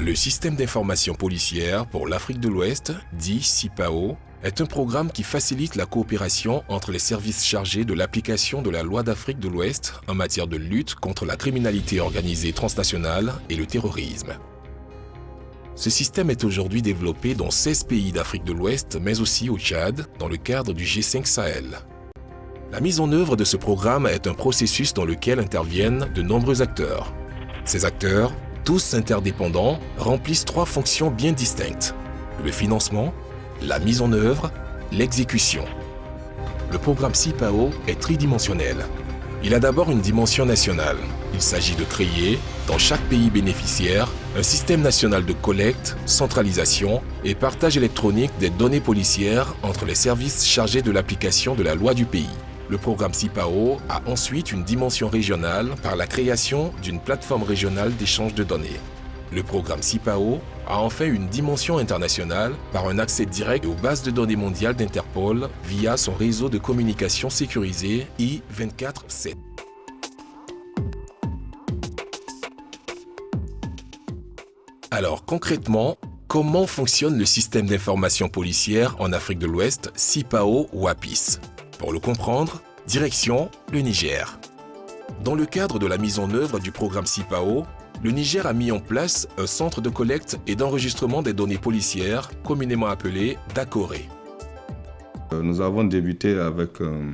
Le système d'information policière pour l'Afrique de l'Ouest, dit CIPAO, est un programme qui facilite la coopération entre les services chargés de l'application de la loi d'Afrique de l'Ouest en matière de lutte contre la criminalité organisée transnationale et le terrorisme. Ce système est aujourd'hui développé dans 16 pays d'Afrique de l'Ouest, mais aussi au Tchad, dans le cadre du G5 Sahel. La mise en œuvre de ce programme est un processus dans lequel interviennent de nombreux acteurs. Ces acteurs, tous interdépendants, remplissent trois fonctions bien distinctes. Le financement, la mise en œuvre, l'exécution. Le programme CIPAO est tridimensionnel. Il a d'abord une dimension nationale. Il s'agit de créer, dans chaque pays bénéficiaire, un système national de collecte, centralisation et partage électronique des données policières entre les services chargés de l'application de la loi du pays. Le programme CIPAO a ensuite une dimension régionale par la création d'une plateforme régionale d'échange de données. Le programme CIPAO a enfin une dimension internationale par un accès direct aux bases de données mondiales d'Interpol via son réseau de communication sécurisé I-24-7. Alors concrètement, comment fonctionne le système d'information policière en Afrique de l'Ouest CIPAO ou APIS Pour le comprendre, direction le Niger. Dans le cadre de la mise en œuvre du programme CIPAO, le Niger a mis en place un centre de collecte et d'enregistrement des données policières, communément appelé DACORE. Euh, nous avons débuté avec euh,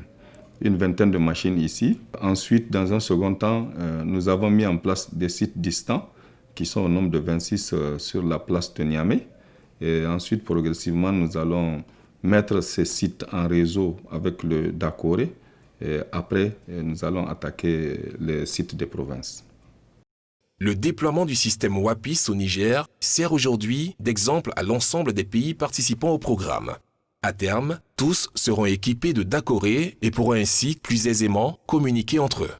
une vingtaine de machines ici. Ensuite, dans un second temps, euh, nous avons mis en place des sites distants qui sont au nombre de 26 sur la place de Niamey. Et ensuite, progressivement, nous allons mettre ces sites en réseau avec le DACORE. Et après, nous allons attaquer les sites des provinces. Le déploiement du système WAPIS au Niger sert aujourd'hui d'exemple à l'ensemble des pays participant au programme. À terme, tous seront équipés de DACORE et pourront ainsi plus aisément communiquer entre eux.